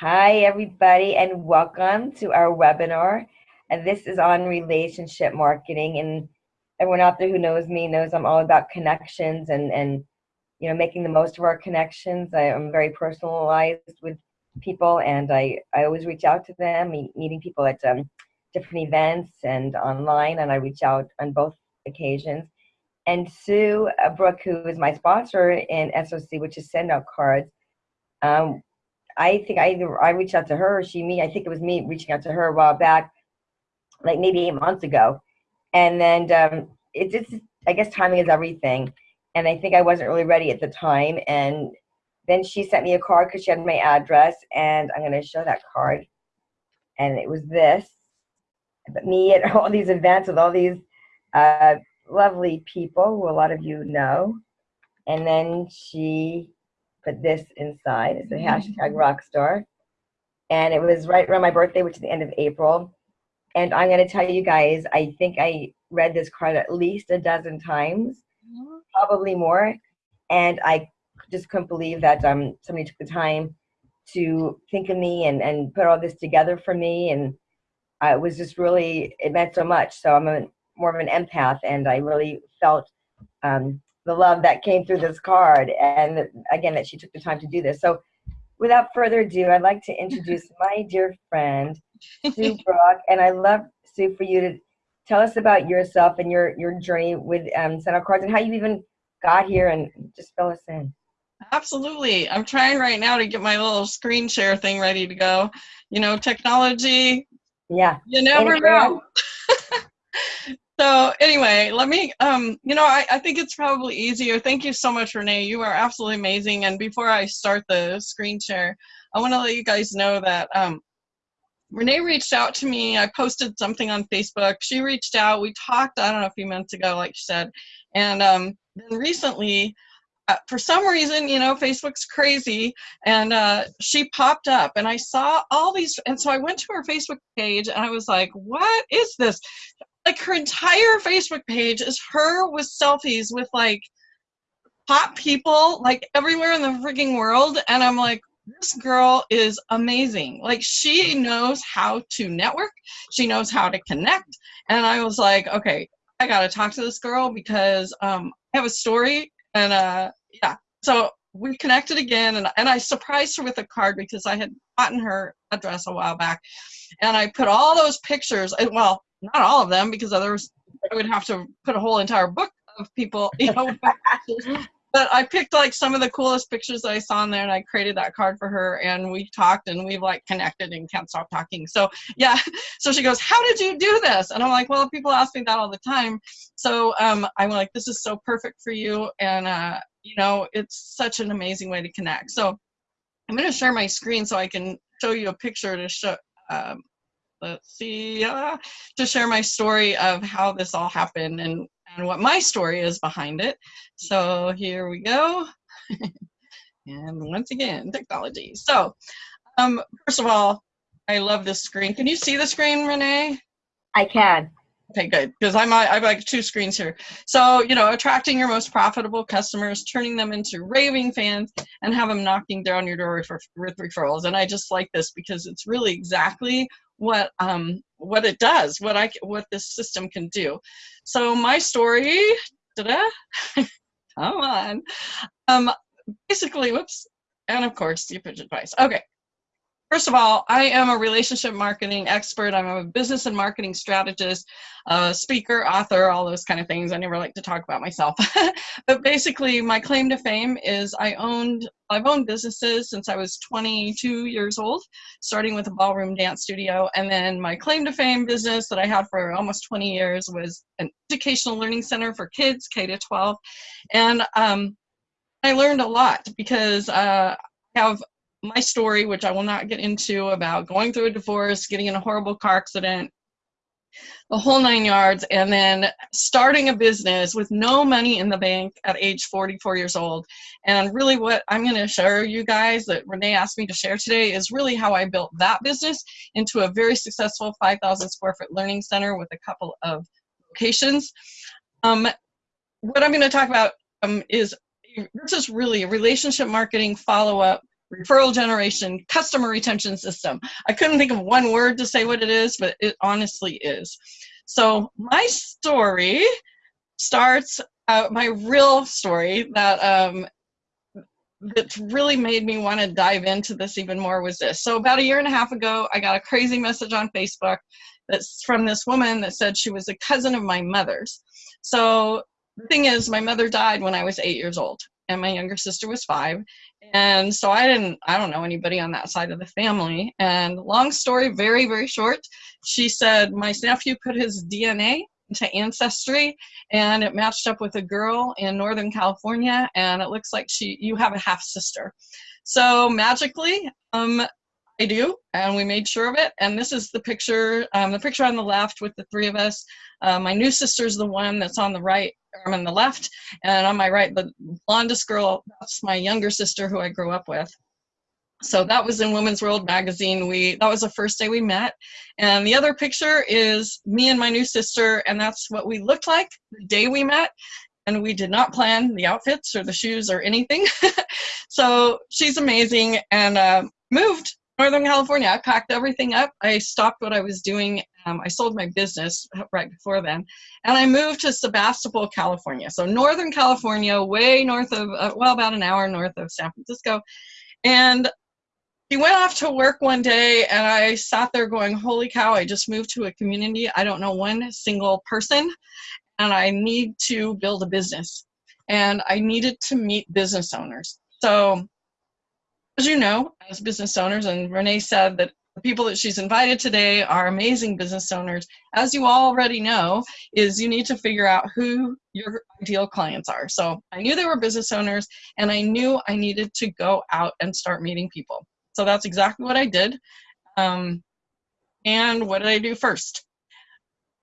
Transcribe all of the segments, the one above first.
Hi, everybody, and welcome to our webinar. And this is on relationship marketing. And everyone out there who knows me knows I'm all about connections and, and you know, making the most of our connections. I am very personalized with people, and I, I always reach out to them, meeting people at um, different events and online, and I reach out on both occasions. And Sue Brooke, who is my sponsor in SOC, which is Send Out Cards, um, I think I either I reached out to her or she me. I think it was me reaching out to her a while back, like maybe eight months ago. And then um, it's just I guess timing is everything. And I think I wasn't really ready at the time. And then she sent me a card because she had my address, and I'm going to show that card. And it was this, but me at all these events with all these uh, lovely people who a lot of you know. And then she put this inside. It's a hashtag mm-hmm. rockstar. And it was right around my birthday, which is the end of April. And I'm going to tell you guys, I think I read this card at least a dozen times, mm-hmm. probably more. And I just couldn't believe that um, somebody took the time to think of me and, and put all this together for me. And I was just really, it meant so much. So I'm a, more of an empath, and I really felt um, the love that came through this card and again that she took the time to do this. So without further ado i'd like to introduce my dear friend sue brock. And i love sue for you to tell us about yourself and your your journey with um, Out Cards and how you even got here and just fill us in. Absolutely. I'm trying right now to get my little screen share thing ready to go. You know technology yeah. you never know so anyway, let me, um, you know, I, I think it's probably easier. Thank you so much, Renee. You are absolutely amazing. And before I start the screen share, I want to let you guys know that um, Renee reached out to me. I posted something on Facebook. She reached out. We talked, I don't know, a few months ago, like she said. And um, then recently, uh, for some reason, you know, Facebook's crazy, and uh, she popped up, and I saw all these, and so I went to her Facebook page, and I was like, "What is this?" Like her entire Facebook page is her with selfies with like hot people like everywhere in the freaking world and I'm like this girl is amazing. Like she knows how to network, she knows how to connect and I was like, okay, I got to talk to this girl because um I have a story and uh yeah. So we connected again and, and I surprised her with a card because I had gotten her address a while back and I put all those pictures well not all of them because others I would have to put a whole entire book of people, you know. but I picked like some of the coolest pictures that I saw in there and I created that card for her and we talked and we've like connected and can't stop talking. So yeah, so she goes, how did you do this? And I'm like, well, people ask me that all the time. So um, I'm like, this is so perfect for you. And uh, you know, it's such an amazing way to connect. So I'm gonna share my screen so I can show you a picture to show, um, let's see, uh, to share my story of how this all happened and, and what my story is behind it. So here we go. and once again, technology. So um, first of all, I love this screen. Can you see the screen, Renee? I can. Okay, good. Because I'm I have like two screens here. So you know, attracting your most profitable customers, turning them into raving fans, and have them knocking down your door for, with referrals. And I just like this because it's really exactly what um what it does, what I what this system can do. So my story, come on. Um, basically, whoops, and of course, stupid advice. Okay, First of all, I am a relationship marketing expert. I'm a business and marketing strategist, speaker, author, all those kind of things. I never like to talk about myself. but basically, my claim to fame is I owned, I've owned businesses since I was 22 years old, starting with a ballroom dance studio. And then my claim to fame business that I had for almost 20 years was an educational learning center for kids, K to 12. And um, I learned a lot because uh, have my story, which I will not get into, about going through a divorce, getting in a horrible car accident, the whole nine yards, and then starting a business with no money in the bank at age 44 years old. And really, what I'm going to show you guys that Renee asked me to share today is really how I built that business into a very successful 5,000 square foot learning center with a couple of locations. Um, what I'm going to talk about um, is this is really a relationship marketing follow up referral generation, customer retention system. I couldn't think of one word to say what it is, but it honestly is. So my story starts uh, my real story that um, that really made me want to dive into this even more was this. So about a year and a half ago, I got a crazy message on Facebook that's from this woman that said she was a cousin of my mother's. So the thing is, my mother died when I was eight years old, and my younger sister was five. And so I didn't, I don't know anybody on that side of the family. And long story, very, very short, she said my nephew put his DNA into Ancestry and it matched up with a girl in Northern California and it looks like she you have a half sister. So magically, um, I do, and we made sure of it. And this is the picture, um, the picture on the left with the three of us. Uh, my new sister's the one that's on the right, I'm on the left, and on my right, the blondest girl, that's my younger sister who I grew up with so that was in Women's World magazine. We that was the first day we met, and the other picture is me and my new sister, and that's what we looked like the day we met. And we did not plan the outfits or the shoes or anything. so she's amazing, and uh, moved Northern California. I packed everything up. I stopped what I was doing. Um, I sold my business right before then, and I moved to Sebastopol, California. So Northern California, way north of, uh, well, about an hour north of San Francisco. And he went off to work one day and I sat there going, holy cow, I just moved to a community. I don't know one single person and I need to build a business. And I needed to meet business owners. So as you know, as business owners, and Renee said that the people that she's invited today are amazing business owners. As you already know, is you need to figure out who your ideal clients are. So I knew they were business owners and I knew I needed to go out and start meeting people. So that's exactly what I did. Um, and what did I do first?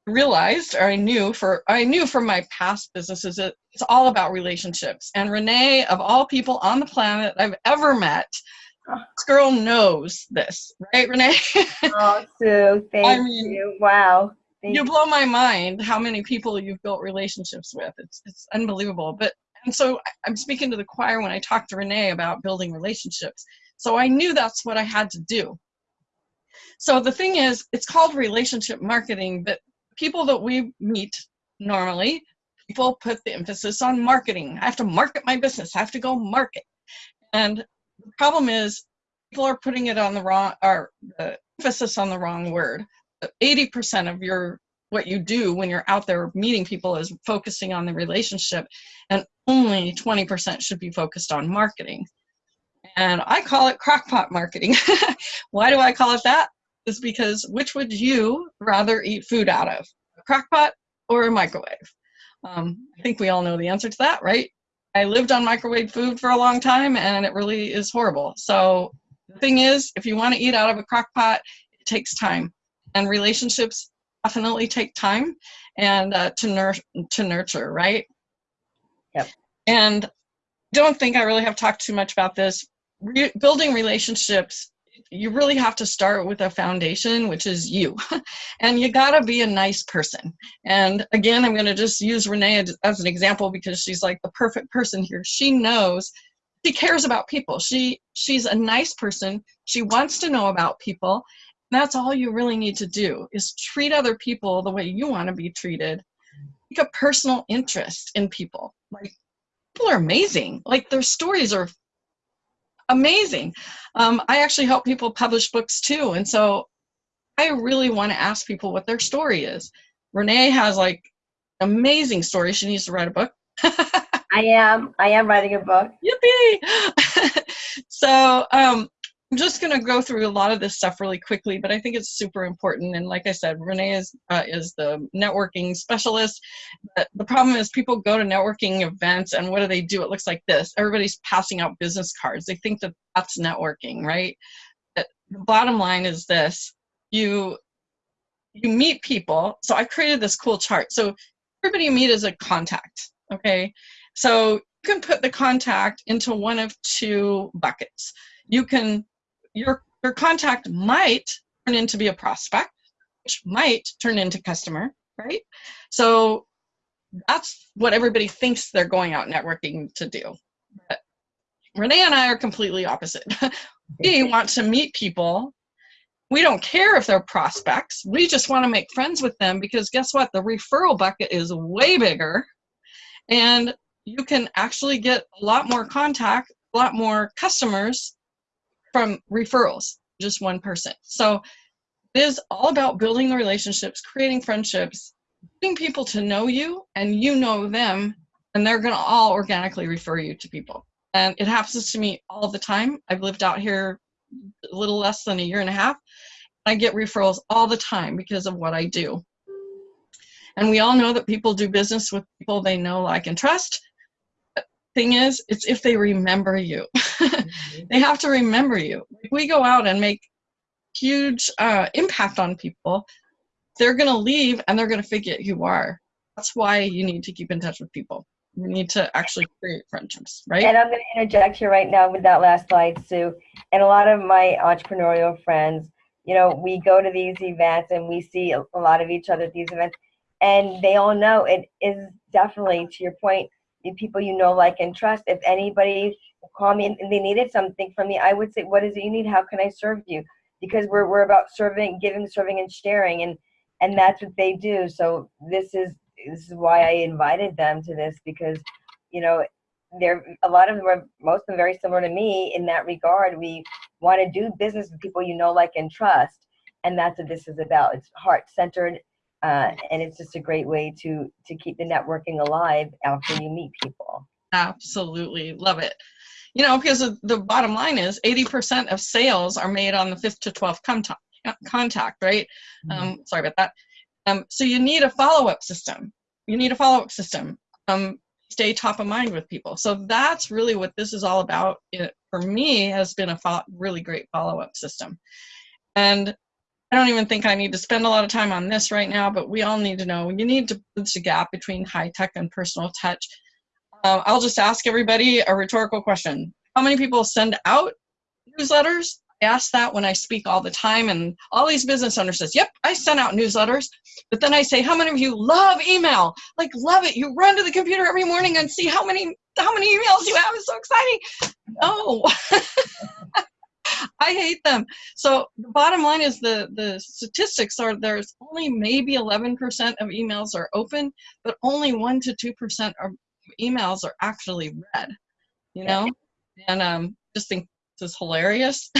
Realized, or I knew for I knew from my past businesses, it, it's all about relationships. And Renee, of all people on the planet I've ever met, ah. this girl knows this, right, Renee? oh, Sue, thank I mean, you. Wow. Thank you blow my mind how many people you've built relationships with. It's it's unbelievable. But and so I'm speaking to the choir when I talk to Renee about building relationships. So I knew that's what I had to do. So the thing is, it's called relationship marketing, but people that we meet normally, people put the emphasis on marketing. I have to market my business. I have to go market. And the problem is people are putting it on the wrong, or the emphasis on the wrong word. 80% of your what you do when you're out there meeting people is focusing on the relationship and only 20% should be focused on marketing and I call it crockpot marketing. Why do I call it that? Is because which would you rather eat food out of, a crockpot or a microwave? Um, I think we all know the answer to that, right? I lived on microwave food for a long time and it really is horrible. So the thing is, if you want to eat out of a crockpot, it takes time. And relationships definitely take time and uh, to, nur to nurture, right? Yep. And don't think I really have talked too much about this, re building relationships you really have to start with a foundation which is you. And you got to be a nice person. And again i'm to just use renee as an example because she's like the perfect person here. She knows she cares about people. She she's a nice person. She wants to know about people. That's all you really need to do is treat other people the way you want to be treated. Take a personal interest in people. Like people are amazing. Like their stories are amazing. Um, I actually help people publish books too. And so I really want to ask people what their story is. Renee has like amazing story. She needs to write a book. I am. I am writing a book. Yippee! so um, I'm just going to go through a lot of this stuff really quickly, but I think it's super important. And like I said, Renee is uh, is the networking specialist. But the problem is people go to networking events and what do they do? It looks like this. Everybody's passing out business cards. They think that that's networking, right? But the bottom line is this: you you meet people. So I created this cool chart. So everybody you meet is a contact. Okay, so you can put the contact into one of two buckets. You can your, your contact might turn into be a prospect, which might turn into customer, right? So that's what everybody thinks they're going out networking to do. But Renee and I are completely opposite. we want to meet people. We don't care if they're prospects. We just want to make friends with them because guess what? The referral bucket is way bigger and you can actually get a lot more contact, a lot more customers from referrals, just one person. So it is all about building the relationships, creating friendships, getting people to know you and you know them and they're going to all organically refer you to people. And it happens to me all the time. I've lived out here a little less than a year and a half. I get referrals all the time because of what I do. And we all know that people do business with people they know, like, and trust. But thing is, it's if they remember you. They have to remember you. we go out and make huge uh, impact on people, they're going to leave and they're going to forget who you are. That's why you need to keep in touch with people. You need to actually create friendships, right? And I'm going to interject here right now with that last slide, Sue. And a lot of my entrepreneurial friends, you know, we go to these events and we see a lot of each other at these events, and they all know it is definitely, to your point, the people you know, like, and trust. If anybody call me and they needed something from me, I would say, "What is it you need? How can I serve you?" Because we're we're about serving, giving, serving, and sharing, and and that's what they do. So this is this is why I invited them to this because, you know, they're a lot of them are most of them very similar to me in that regard. We want to do business with people you know, like, and trust, and that's what this is about. It's heart centered, uh, and it's just a great way to to keep the networking alive after you meet people. Absolutely, love it. You know, because the bottom line is 80% of sales are made on the fifth to 12th contact, contact right? Mm-hmm. Um, sorry about that. Um, so you need a follow-up system. You need a follow-up system. Um, stay top of mind with people. So that's really what this is all about. It, for me, has been a fo- really great follow-up system. And I don't even think I need to spend a lot of time on this right now, but we all need to know you need to bridge the gap between high tech and personal touch. Uh, I'll just ask everybody a rhetorical question. How many people send out newsletters? I ask that when I speak all the time, and all these business owners says, "Yep, I send out newsletters." But then I say, "How many of you love email? Like, love it? You run to the computer every morning and see how many how many emails you have. It's so exciting." No, I hate them. So the bottom line is the the statistics are there's only maybe 11% of emails are open, but only one to two percent of emails are actually read. You know, and um, just think this is hilarious.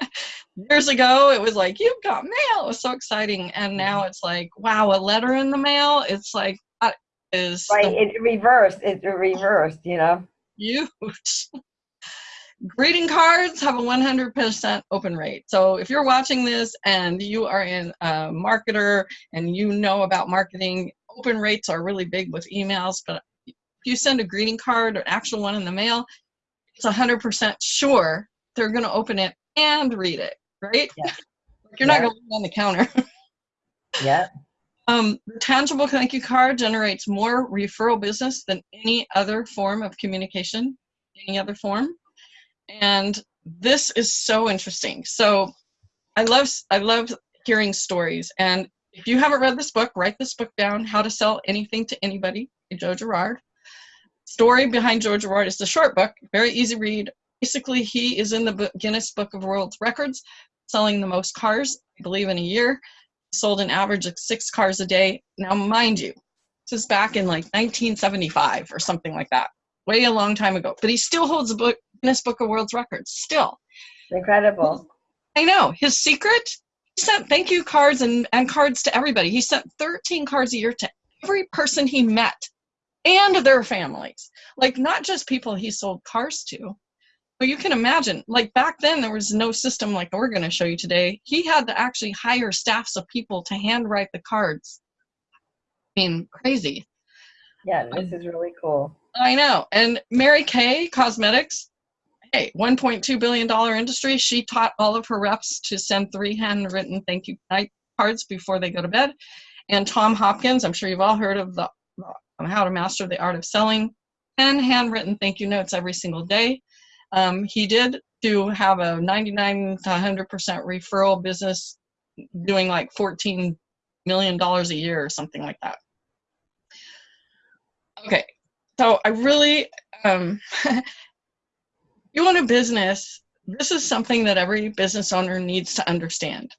Years ago, it was like, you've got mail. It was so exciting. And now it's like, wow, a letter in the mail. It's like, that is. Right. It reversed. It reversed, you know? Huge. Greeting cards have a 100% open rate. So if you're watching this and you are in a marketer and you know about marketing, open rates are really big with emails. But you send a greeting card or an actual one in the mail, it's 100% sure they're going to open it and read it, right? Yeah. You're not going to on the counter. yeah. Um, the tangible thank you card generates more referral business than any other form of communication, any other form. And this is so interesting. So I love I love hearing stories. And if you haven't read this book, write this book down, How to Sell Anything to Anybody, Joe Girard. Story behind Joe Girard is the short book, very easy read, basically he is in the Guinness Book of World Records selling the most cars, I believe, in a year. He sold an average of six cars a day. Now, mind you, this is back in like 1975 or something like that, way a long time ago. But he still holds the book, Guinness Book of World Records, still. Incredible. I know. His secret, he sent thank you cards and, and cards to everybody. He sent 13 cards a year to every person he met and their families. Like, not just people he sold cars to, But you can imagine, like back then, there was no system like we're going to show you today. He had to actually hire staffs of people to handwrite the cards. I mean, crazy. Yeah, this is really cool. I know. And Mary Kay Cosmetics, hey, $1.2 billion industry. She taught all of her reps to send three handwritten thank you night cards before they go to bed. And Tom Hopkins, I'm sure you've all heard of the How to Master the Art of Selling, 10 handwritten thank you notes every single day. Um, he did to have a 99 to 100% referral business doing like 14 million dollars a year or something like that. Okay, so I really, um, you own a business, this is something that every business owner needs to understand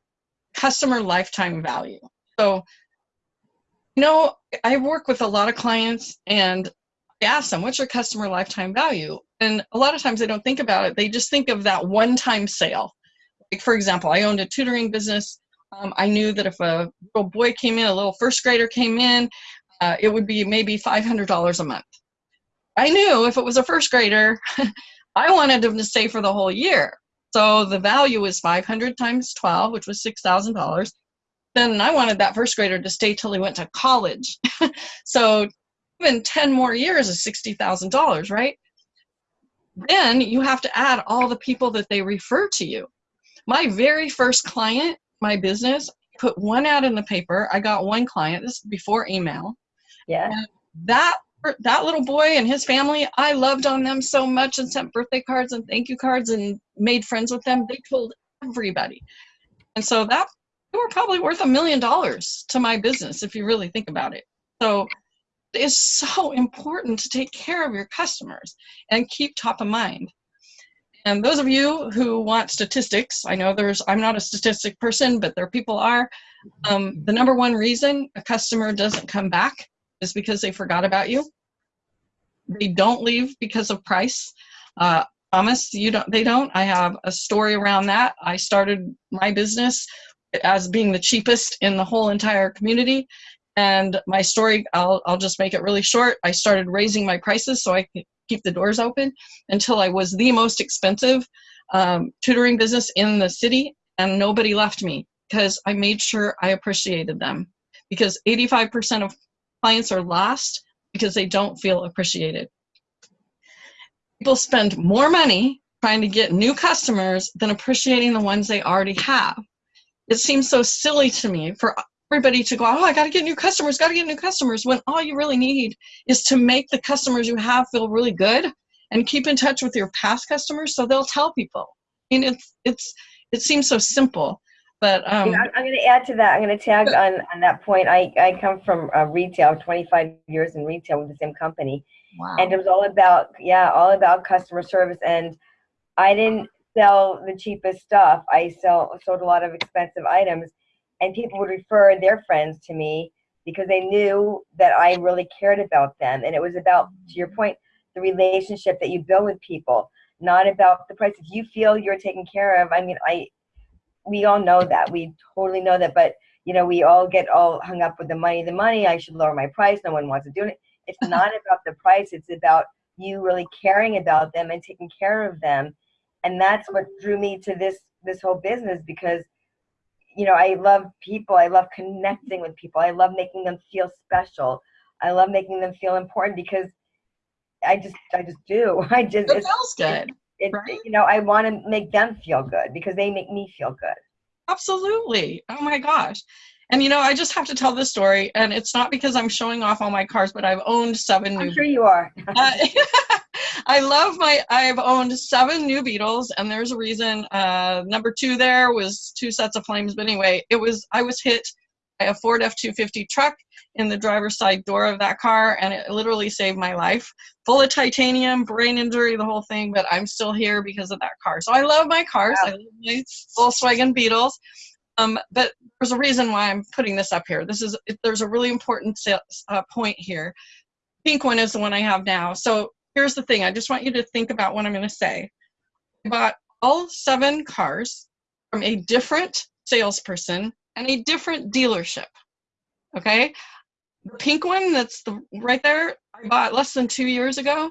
customer lifetime value. So, know, I work with a lot of clients and I ask them, what's your customer lifetime value? And a lot of times they don't think about it. They just think of that one time sale. Like, for example, I owned a tutoring business. Um, I knew that if a little boy came in, a little first grader came in, uh, it would be maybe $500 a month. I knew if it was a first grader, I wanted them to stay for the whole year. So the value was 500 times 12, which was $6,000. Then I wanted that first grader to stay till he went to college. so even 10 more years is $60,000, right? Then you have to add all the people that they refer to you. My very first client, my business, put one ad in the paper. I got one client. This is before email. Yeah. And that that little boy and his family, I loved on them so much and sent birthday cards and thank you cards and made friends with them. They told everybody. And so that they were probably worth a million dollars to my business if you really think about it. So it is so important to take care of your customers and keep top of mind. And those of you who want statistics, I know there's, I'm not a statistic person, but there people are. Um, the number one reason a customer doesn't come back is because they forgot about you. They don't leave because of price. Uh, Thomas, you don't. They don't. I have a story around that. I started my business as being the cheapest in the whole entire community, and my story. I'll I'll just make it really short. I started raising my prices so I could keep the doors open until I was the most expensive um, tutoring business in the city, and nobody left me because I made sure I appreciated them. Because 85% of clients are lost because they don't feel appreciated. People spend more money trying to get new customers than appreciating the ones they already have. It seems so silly to me for everybody to go, oh, I got to get new customers, got to get new customers, when all you really need is to make the customers you have feel really good and keep in touch with your past customers so they'll tell people. I mean, it's, it's, it seems so simple. But um, I'm, I'm going to add to that. I'm going to tag on, on that point. I, I come from uh, retail, 25 years in retail with the same company. wow. And it was all about, yeah, all about customer service. And I didn't sell the cheapest stuff. I sell, sold a lot of expensive items. And people would refer their friends to me because they knew that I really cared about them. And it was about, to your point, the relationship that you build with people, not about the price. If you feel you're taken care of, I mean, I, we all know that. We totally know that. But you know, we all get all hung up with the money. The money. I should lower my price. No one wants to do it. It's not about the price. It's about you really caring about them and taking care of them. And that's what drew me to this this whole business because you know I love people. I love connecting with people. I love making them feel special. I love making them feel important because I just I just do. I just It feels good. it, right? you know I want to make them feel good because they make me feel good. Absolutely. Oh my gosh. And you know, I just have to tell this story, and it's not because I'm showing off all my cars, but I've owned seven I'm new. sure you are. Uh, I love my. I've owned seven new Beetles, and there's a reason. Uh, number two there was two sets of flames, but anyway, it was. I was hit by a Ford F250 truck in the driver's side door of that car, and it literally saved my life. Full of titanium, brain injury, the whole thing, but I'm still here because of that car. So I love my cars. Wow. I love my Volkswagen Beetles. Um, but there's a reason why I'm putting this up here. This is there's a really important uh, point here. Pink one is the one I have now. So here's the thing. I just want you to think about what I'm going to say. I bought all seven cars from a different salesperson and a different dealership. Okay, the pink one that's the right there. I bought less than two years ago.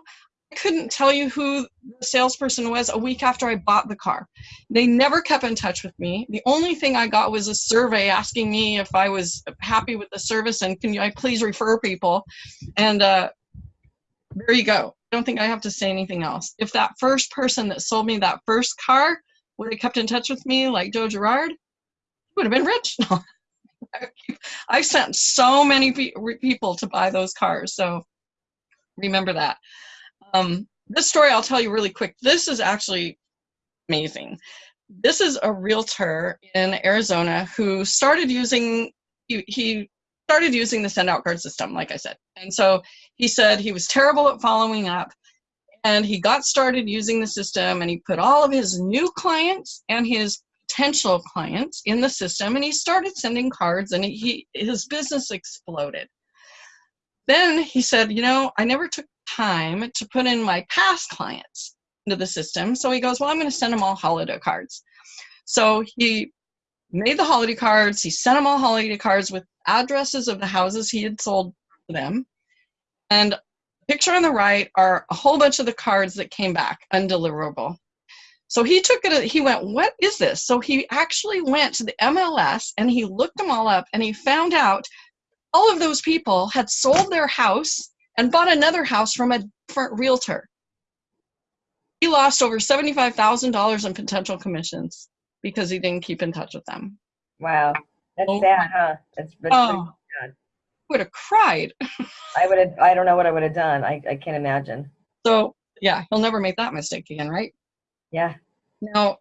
I couldn't tell you who the salesperson was a week after I bought the car. They never kept in touch with me. The only thing I got was a survey asking me if I was happy with the service and can you I please refer people. And uh, there you go. I don't think I have to say anything else. If that first person that sold me that first car would have kept in touch with me like Joe Girard, would have been rich. I sent so many pe- people to buy those cars. So remember that. Um, this story I'll tell you really quick. This is actually amazing. This is a realtor in Arizona who started using he, he started using the send out card system, like I said. And so he said he was terrible at following up. and he got started using the system and he put all of his new clients and his potential clients in the system and he started sending cards and he his business exploded then he said you know i never took time to put in my past clients into the system so he goes well i'm going to send them all holiday cards so he made the holiday cards he sent them all holiday cards with addresses of the houses he had sold to them and picture on the right are a whole bunch of the cards that came back undeliverable so he took it, he went, What is this? So he actually went to the MLS and he looked them all up and he found out all of those people had sold their house and bought another house from a different realtor. He lost over $75,000 in potential commissions because he didn't keep in touch with them. Wow. That's Oh. sad, huh? That's, that's Oh, sad. would have cried. I would have, I don't know what I would have done. I, I can't imagine. So, yeah, he'll never make that mistake again, right? Yeah. Now,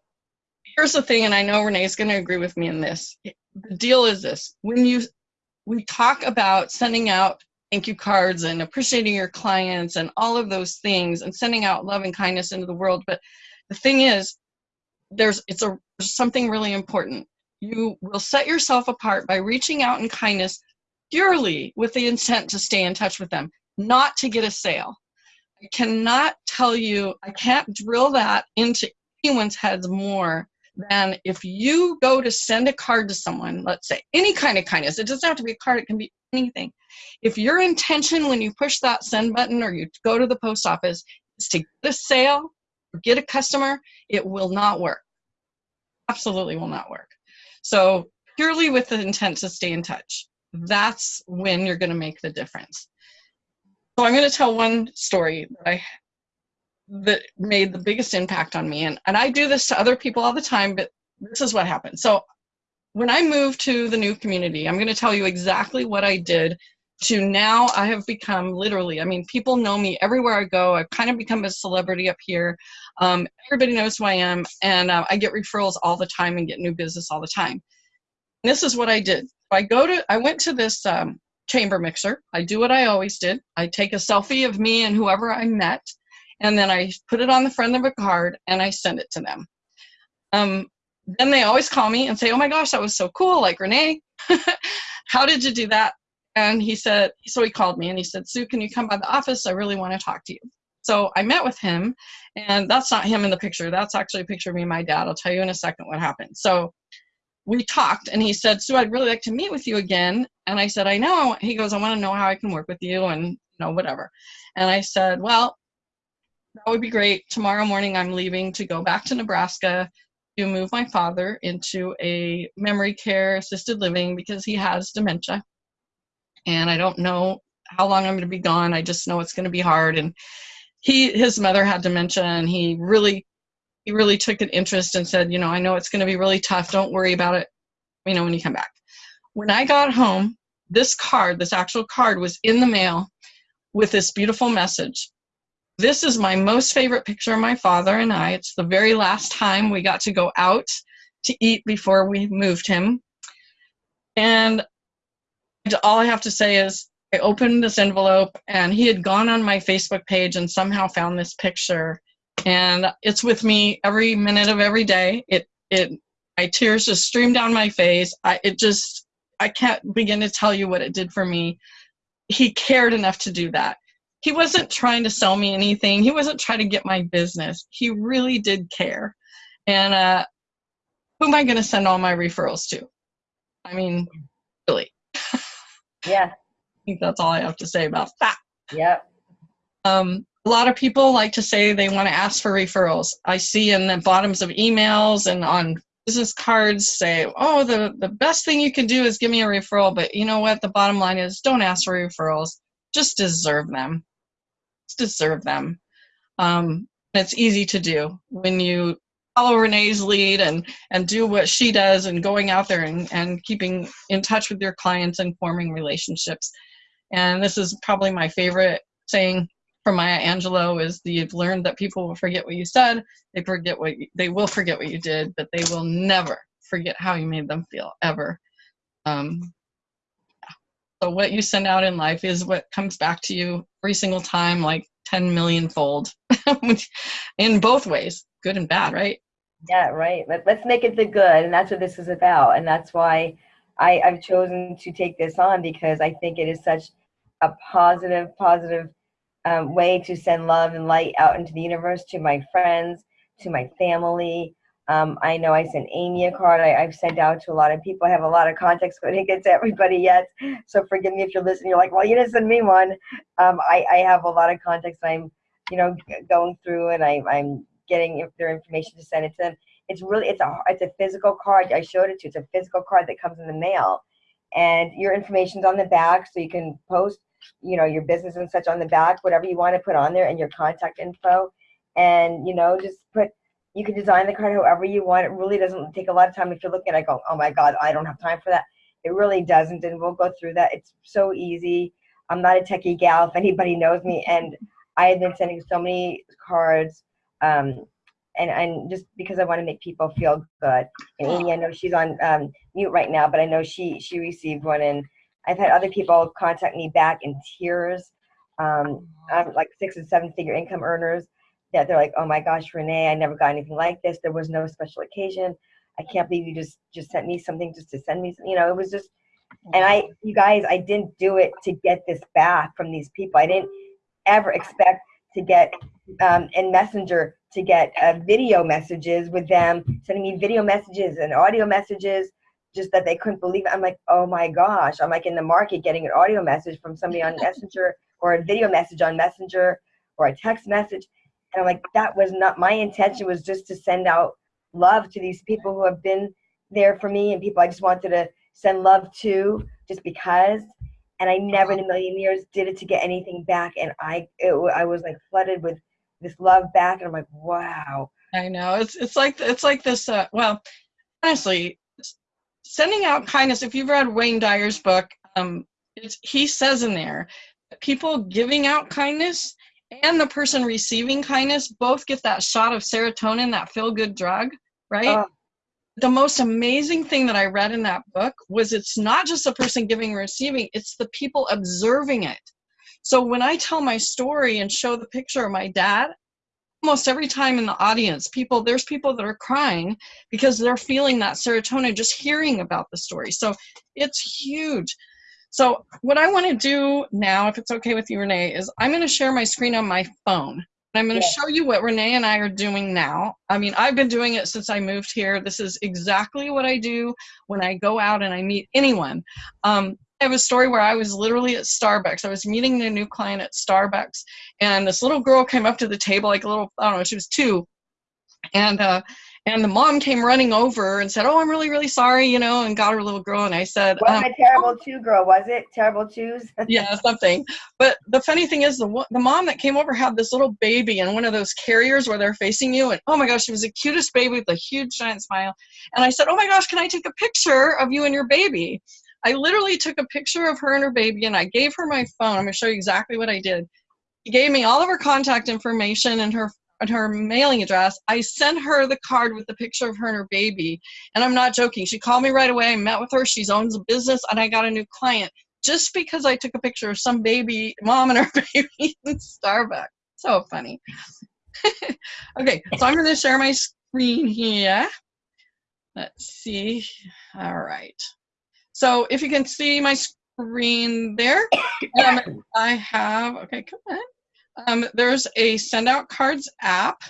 here's the thing, and I know Renee's going to agree with me in this. The deal is this: when you we talk about sending out thank you cards and appreciating your clients and all of those things, and sending out love and kindness into the world, but the thing is, there's it's a there's something really important. You will set yourself apart by reaching out in kindness purely with the intent to stay in touch with them, not to get a sale. I cannot tell you, I can't drill that into anyone's heads more than if you go to send a card to someone, let's say any kind of kindness, it doesn't have to be a card, it can be anything. If your intention when you push that send button or you go to the post office is to get a sale or get a customer, it will not work. Absolutely will not work. So, purely with the intent to stay in touch, that's when you're going to make the difference. So, I'm going to tell one story that I that made the biggest impact on me and, and i do this to other people all the time but this is what happened so when i moved to the new community i'm going to tell you exactly what i did to now i have become literally i mean people know me everywhere i go i've kind of become a celebrity up here um, everybody knows who i am and uh, i get referrals all the time and get new business all the time and this is what i did i go to i went to this um, chamber mixer i do what i always did i take a selfie of me and whoever i met and then I put it on the front of a card and I send it to them. Um, then they always call me and say, "Oh my gosh, that was so cool!" Like Renee, how did you do that? And he said, so he called me and he said, "Sue, can you come by the office? I really want to talk to you." So I met with him, and that's not him in the picture. That's actually a picture of me and my dad. I'll tell you in a second what happened. So we talked, and he said, "Sue, I'd really like to meet with you again." And I said, "I know." He goes, "I want to know how I can work with you, and you know, whatever." And I said, "Well." that would be great. Tomorrow morning, I'm leaving to go back to Nebraska to move my father into a memory care assisted living because he has dementia. And I don't know how long I'm going to be gone. I just know it's going to be hard. And he, his mother had dementia, and he really, he really took an interest and said, you know, I know it's going to be really tough. Don't worry about it. You know, when you come back. When I got home, this card, this actual card, was in the mail with this beautiful message this is my most favorite picture of my father and I. It's the very last time we got to go out to eat before we moved him. And all I have to say is I opened this envelope and he had gone on my Facebook page and somehow found this picture. And it's with me every minute of every day. It it my tears just stream down my face. I it just I can't begin to tell you what it did for me. He cared enough to do that he wasn't trying to sell me anything. He wasn't trying to get my business. He really did care. And uh, who am I going to send all my referrals to? I mean, really. Yeah. I think that's all I have to say about that. Yep. Um, a lot of people like to say they want to ask for referrals. I see in the bottoms of emails and on business cards say, oh, the, the best thing you can do is give me a referral. But you know what? The bottom line is don't ask for referrals. Just deserve them deserve them. Um, it's easy to do when you follow Renee's lead and and do what she does and going out there and, and keeping in touch with your clients and forming relationships. And this is probably my favorite saying from Maya Angelou is the, you've learned that people will forget what you said, they forget what you, they will forget what you did, but they will never forget how you made them feel ever. Um, So what you send out in life is what comes back to you every single time, like 10 million fold in both ways, good and bad, right? Yeah, right. Let, let's make it the good. And that's what this is about. And that's why I, I've chosen to take this on because I think it is such a positive, positive um, way to send love and light out into the universe to my friends, to my family. Um, I know I sent Amy a card. I, have sent out to a lot of people. I have a lot of contacts, but I didn't get to everybody yet. So forgive me if you're listening. You're like, well, you didn't send me one. Um, I, I have a lot of contacts. I'm, you know, going through and I, I'm getting their information to send it to them. It's really, it's a, it's a physical card. I showed it to you. It's a physical card that comes in the mail, and your information's on the back, so you can post you know, your business and such on the back, whatever you want to put on there and your contact info. And, you know, just put, you can design the card however you want. It really doesn't take a lot of time. If you're looking at it, go, oh my God, I don't have time for that. It really doesn't. And we'll go through that. It's so easy. I'm not a techie gal, if anybody knows me. And I have been sending so many cards. Um, and, and just because I want to make people feel good. And Amy, I know she's on um, mute right now, but I know she she received one, and I've had other people contact me back in tears, um, I'm like six and seven figure income earners that they're like, oh my gosh, Renee, I never got anything like this. There was no special occasion. I can't believe you just just sent me something just to send me, you know, it was just, and I, you guys, I didn't do it to get this back from these people. I didn't ever expect to get um, in Messenger to get uh, video messages with them, sending me video messages and audio messages just that they couldn't believe it. I'm like, oh my gosh. I'm like in the market getting an audio message from somebody on Messenger or a video message on Messenger or a text message. And I'm like, that was not my intention was just to send out love to these people who have been there for me and people I just wanted to send love to just because. And I never in a million years did it to get anything back. And I, it, I was like flooded with this love back. And I'm like, wow. I know it's, it's like, it's like this, uh, well, honestly, sending out kindness, if you've read Wayne Dyer's book, um, he says in there, people giving out kindness and the person receiving kindness both get that shot of serotonin, that feel good drug, right? Uh, the most amazing thing that I read in that book was it's not just the person giving and receiving, it's the people observing it. So when I tell my story and show the picture of my dad, almost every time in the audience people there's people that are crying because they're feeling that serotonin just hearing about the story so it's huge so what i want to do now if it's okay with you renee is i'm going to share my screen on my phone I'm going to show you what Renee and I are doing now. I mean, I've been doing it since I moved here. This is exactly what I do when I go out and I meet anyone. Um, I have a story where I was literally at Starbucks. I was meeting a new client at Starbucks, and this little girl came up to the table, like a little, I don't know, she was two, and uh, and the mom came running over and said, "Oh, I'm really, really sorry," you know, and got her little girl. And I said, "What um, a terrible two girl? Was it terrible twos?" yeah, something. But the funny thing is, the the mom that came over had this little baby in one of those carriers where they're facing you, and oh my gosh, she was the cutest baby with a huge giant smile. And I said, "Oh my gosh, can I take a picture of you and your baby?" I literally took a picture of her and her baby and I gave her my phone. I'm going to show you exactly what I did. She gave me all of her contact information and her and her mailing address. I sent her the card with the picture of her and her baby. And I'm not joking. She called me right away. I met with her. She owns a business and I got a new client just because I took a picture of some baby, mom and her baby in Starbucks. So funny. okay, so I'm going to share my screen here. Let's see. All right. So if you can see my screen there, um, I have, okay, come on. Um, there's a send out cards app.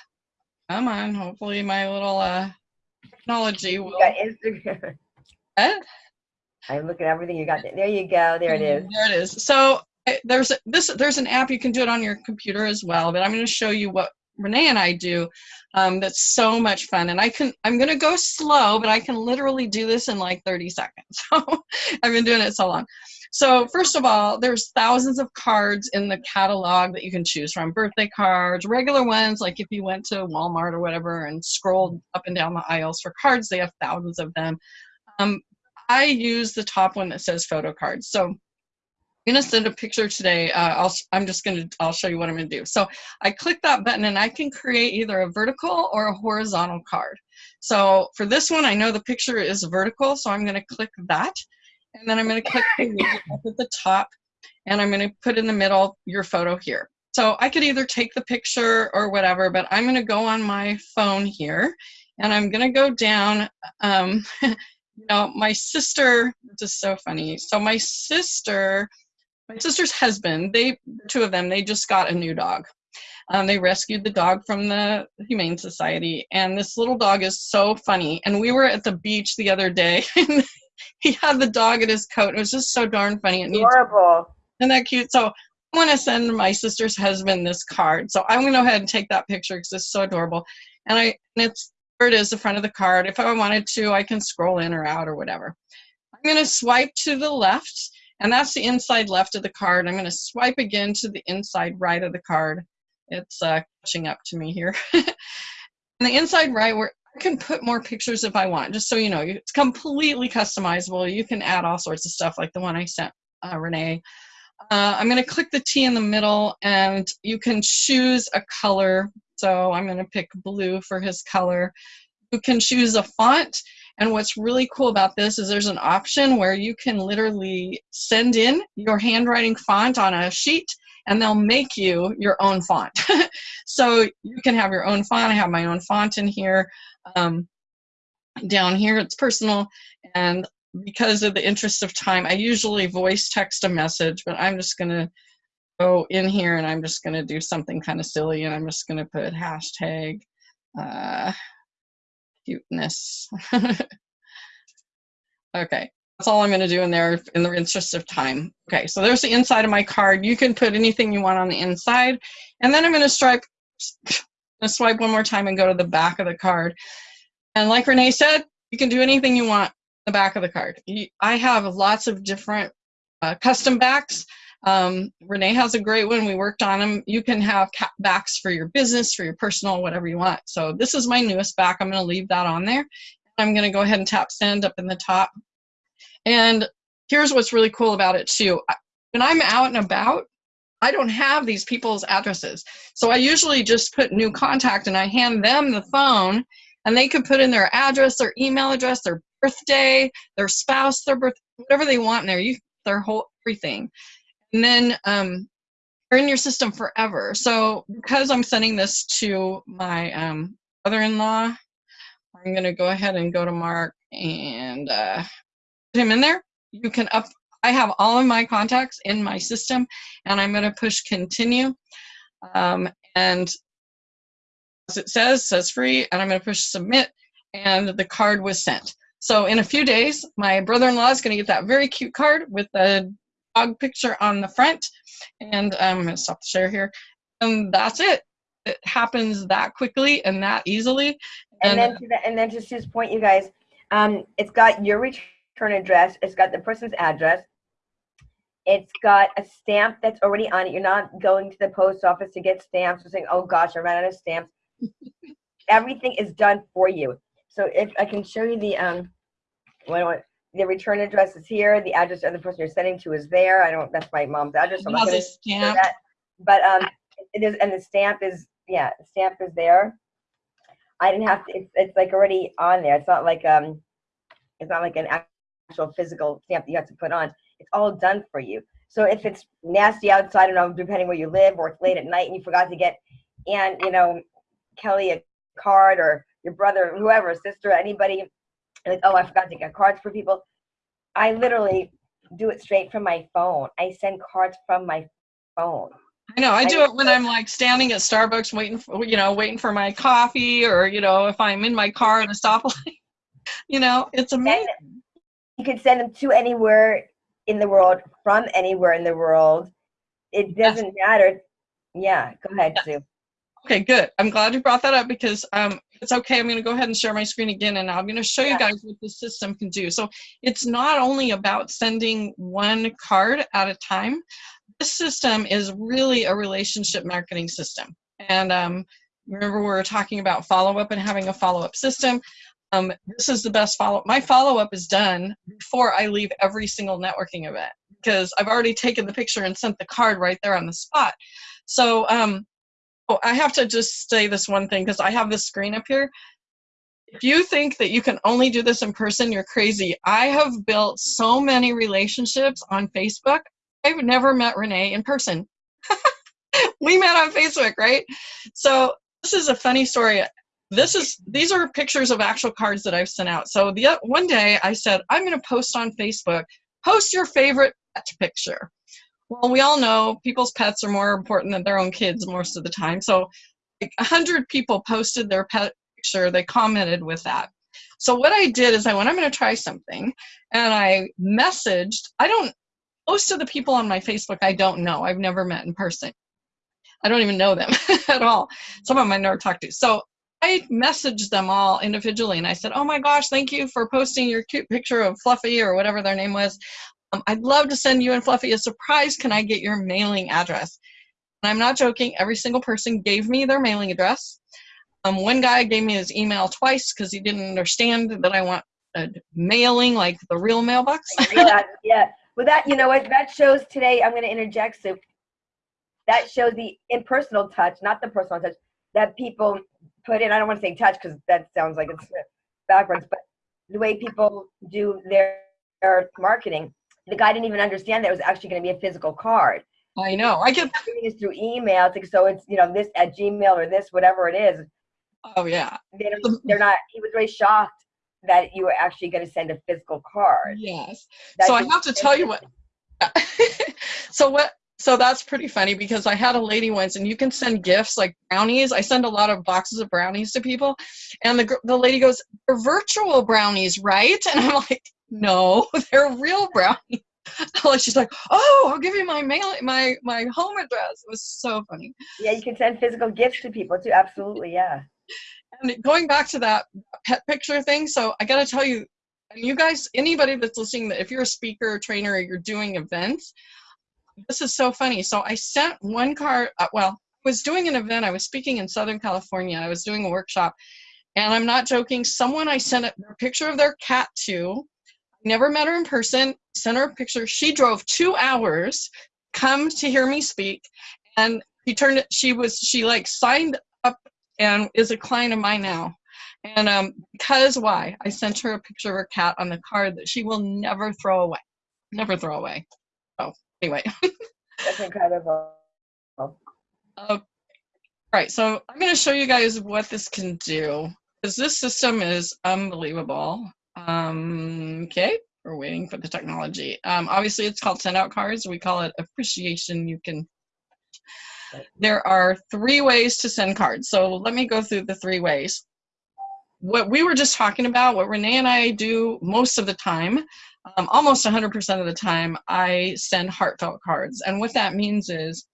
Come on, hopefully my little uh, technology will. You got Instagram. What? I'm looking at everything you got. There you go. There it is. There it is. So there's this. There's an app you can do it on your computer as well. But I'm going to show you what Renee and I do um, that's so much fun. And I can, I'm going to go slow, but I can literally do this in like 30 seconds. I've been doing it so long. So first of all, there's thousands of cards in the catalog that you can choose from. Birthday cards, regular ones, like if you went to Walmart or whatever and scrolled up and down the aisles for cards, they have thousands of them. Um, I use the top one that says photo cards. So I'm going to send a picture today. Uh, I'll, I'm just going to, I'll show you what I'm going to do. So I click that button and I can create either a vertical or a horizontal card. So for this one, I know the picture is vertical, so I'm going to click that. and then I'm going to click the up at the top, and I'm going to put in the middle your photo here. So I could either take the picture or whatever, but I'm going to go on my phone here, and I'm going to go down. Um, you know, my sister, this is so funny. So my sister, my sister's husband, they, two of them, they just got a new dog. Um, they rescued the dog from the Humane Society, and this little dog is so funny. And we were at the beach the other day, and he had the dog in his coat. It was just so darn funny. It Adorable. Isn't that cute? So I want to send my sister's husband this card. So I'm going to go ahead and take that picture because it's so adorable. And I, and it's where it is, the front of the card. If I wanted to, I can scroll in or out or whatever. I'm going to swipe to the left, and that's the inside left of the card. I'm going to swipe again to the inside right of the card. It's uh, catching up to me here. and the inside right, where I can put more pictures if I want, just so you know. It's completely customizable. You can add all sorts of stuff like the one I sent uh, Renee. Uh, I'm going to click the T in the middle, and you can choose a color so I'm going to pick blue for his color. You can choose a font. And what's really cool about this is there's an option where you can literally send in your handwriting font on a sheet and they'll make you your own font. so you can have your own font. I have my own font in here. Um, down here, it's personal. And because of the interest of time, I usually voice text a message, but I'm just going to go in here and I'm just going to do something kind of silly and I'm just going to put hashtag uh, cuteness. okay, that's all I'm going to do in there in the interest of time. Okay, so there's the inside of my card. You can put anything you want on the inside. And then I'm going to stripe, swipe one more time and go to the back of the card. And like Renee said, you can do anything you want the back of the card. I have lots of different uh, custom backs. Um, Renee has a great one. We worked on them. You can have backs for your business, for your personal, whatever you want. So this is my newest back. I'm going to leave that on there. I'm going to go ahead and tap send up in the top. And here's what's really cool about it too. When I'm out and about, I don't have these people's addresses. So I usually just put new contact and I hand them the phone and they can put in their address, their email address, their birthday, their spouse, their birth, whatever they want in there, you, their whole everything and then um, are in your system forever. So because I'm sending this to my um, brother-in-law, I'm going to go ahead and go to Mark and uh, put him in there. You can up. I have all of my contacts in my system, and I'm going to push continue. Um, and as it says, says free, and I'm going to push submit, and the card was sent. So in a few days, my brother-in-law is going to get that very cute card with the dog picture on the front. And um, I'm going to stop the share here. And that's it. It happens that quickly and that easily. And, and then to the, and then to Sue's point, you guys, um, it's got your return address. It's got the person's address. It's got a stamp that's already on it. You're not going to the post office to get stamps and saying, oh gosh, I ran out of stamps. Everything is done for you. So if I can show you the, um, what, the return address is here. The address of the person you're sending to is there. I don't. That's my mom's address. So I'm not stamp. That. But um, it is, and the stamp is yeah, the stamp is there. I didn't have to. It's it's like already on there. It's not like um, it's not like an actual physical stamp that you have to put on. It's all done for you. So if it's nasty outside, don't depending where you live, or it's late at night and you forgot to get, and you know, Kelly a card or your brother, whoever, sister, anybody like, oh, I forgot to get cards for people. I literally do it straight from my phone. I send cards from my phone. I know. I do it when I'm like standing at Starbucks waiting for, you know, waiting for my coffee or, you know, if I'm in my car at a stoplight. you know, it's amazing. you could send them to anywhere in the world, from anywhere in the world. It doesn't yes. matter. Yeah, go ahead, yes. Sue. Okay, good. I'm glad you brought that up because um, it's okay. I'm going to go ahead and share my screen again, and I'm going to show yeah. you guys what the system can do. So it's not only about sending one card at a time. This system is really a relationship marketing system. And um, remember we were talking about follow-up and having a follow-up system. Um, this is the best follow-up. My follow-up is done before I leave every single networking event because I've already taken the picture and sent the card right there on the spot. So um, Oh, I have to just say this one thing because I have this screen up here. if you think that you can only do this in person, you're crazy. I have built so many relationships on Facebook. I've never met Renee in person. we met on Facebook, right? So this is a funny story. This is these are pictures of actual cards that I've sent out. So the one day I said I'm going to post on Facebook. Post your favorite picture. Well, we all know people's pets are more important than their own kids most of the time. So like 100 people posted their pet picture. They commented with that. So what I did is I went, I'm going to try something. And I messaged, I don't, most of the people on my Facebook I don't know. I've never met in person. I don't even know them at all. Some of them I never talked to. So I messaged them all individually and I said, oh my gosh, thank you for posting your cute picture of Fluffy or whatever their name was. Um, I'd love to send you and Fluffy a surprise. Can I get your mailing address? And I'm not joking, every single person gave me their mailing address. Um, one guy gave me his email twice because he didn't understand that I want a mailing like the real mailbox. yeah. Well, that, you know what, that shows today, I'm going to interject, so that shows the impersonal touch, not the personal touch, that people put in. I don't want to say touch because that sounds like it's backwards, but the way people do their, their marketing, the guy didn't even understand that it was actually going to be a physical card. I know. I get is through email. It's like, so it's you know this at Gmail or this whatever it is. Oh yeah. They don't, um, they're not. He was very shocked that you were actually going to send a physical card. Yes. so I have to tell you what. so what? So that's pretty funny because I had a lady once, and you can send gifts like brownies. I send a lot of boxes of brownies to people, and the the lady goes, "They're virtual brownies, right?" And I'm like, "No, they're real brownies." like she's like, "Oh, I'll give you my mail, my my home address." It was so funny. Yeah, you can send physical gifts to people too. Absolutely, yeah. And going back to that pet picture thing, so I got to tell you, and you guys, anybody that's listening, that if you're a speaker or trainer or you're doing events, this is so funny. So I sent one card. Uh, well, I was doing an event. I was speaking in Southern California. I was doing a workshop, and I'm not joking. Someone I sent a picture of their cat to. Never met her in person. Sent her a picture. She drove two hours, come to hear me speak, and she turned it. She was she like signed up and is a client of mine now. And um, because why? I sent her a picture of her cat on the card that she will never throw away. Never throw away. Oh, anyway. That's incredible. Uh, all right, so I'm going to show you guys what this can do. Because this system is unbelievable. Um, okay, we're waiting for the technology. Um, obviously, it's called send out cards. We call it appreciation. You can. There are three ways to send cards. So let me go through the three ways. What we were just talking about, what Renee and I do most of the time, um, almost 100% of the time, I send heartfelt cards. And what that means is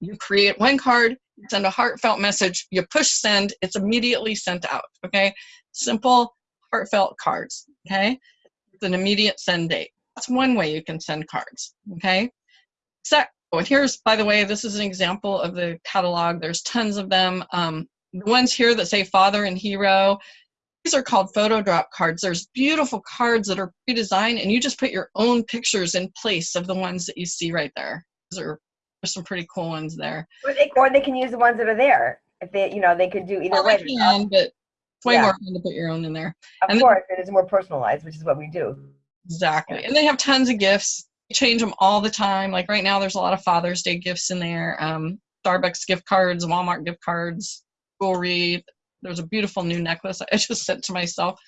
you create one card, send a heartfelt message, you push send, it's immediately sent out. Okay, simple heartfelt cards, okay? It's an immediate send date. That's one way you can send cards, okay? So, oh, and here's, by the way, this is an example of the catalog. There's tons of them. Um, the ones here that say father and hero, these are called photo drop cards. There's beautiful cards that are pre-designed and you just put your own pictures in place of the ones that you see right there. Those are there's some pretty cool ones there. Or they, or they can use the ones that are there. If they, you know, they could do either well, way. Can, but it's way yeah. more fun to put your own in there. Of and course, then, it is more personalized, which is what we do. Exactly. And they have tons of gifts. You change them all the time. Like right now, there's a lot of Father's Day gifts in there. Um, Starbucks gift cards, Walmart gift cards, jewelry. There's a beautiful new necklace I just sent to myself.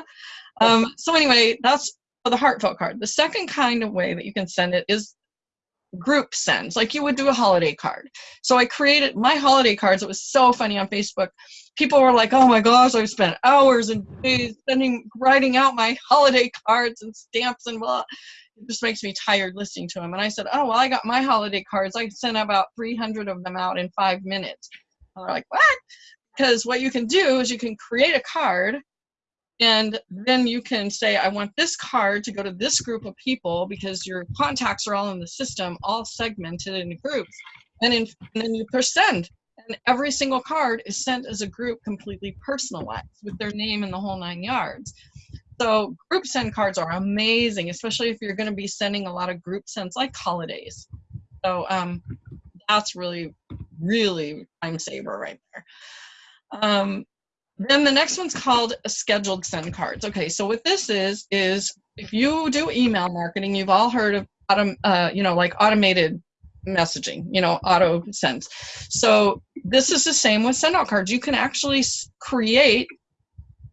um, so anyway, that's the heartfelt card. The second kind of way that you can send it is group sends, like you would do a holiday card. So I created my holiday cards. It was so funny on Facebook. People were like, "Oh my gosh, I've spent hours and days sending, writing out my holiday cards and stamps and blah." It just makes me tired listening to them. And I said, "Oh well, I got my holiday cards. I sent about 300 of them out in five minutes." And they're like, "What?" Because what you can do is you can create a card and then you can say, I want this card to go to this group of people because your contacts are all in the system, all segmented into groups. And, in, and then you push send. And every single card is sent as a group completely personalized with their name and the whole nine yards. So group send cards are amazing, especially if you're going to be sending a lot of group sends like holidays. So um, that's really, really time saver right there. Um, then the next one's called scheduled send cards. Okay, so what this is is if you do email marketing, you've all heard of autom- uh, you know, like automated messaging, you know, auto sends. So this is the same with send out cards. You can actually create